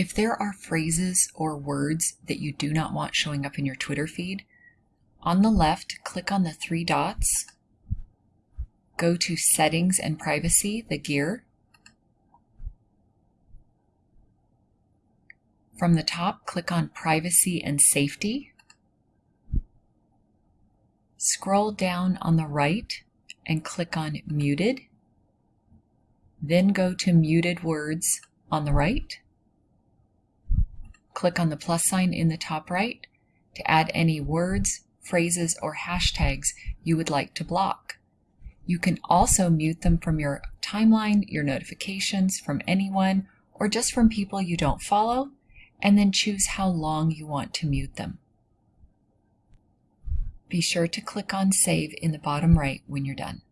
If there are phrases or words that you do not want showing up in your Twitter feed, on the left, click on the three dots, go to Settings and Privacy, the gear. From the top, click on Privacy and Safety. Scroll down on the right and click on Muted. Then go to Muted Words on the right. Click on the plus sign in the top right to add any words, phrases, or hashtags you would like to block. You can also mute them from your timeline, your notifications, from anyone, or just from people you don't follow, and then choose how long you want to mute them. Be sure to click on Save in the bottom right when you're done.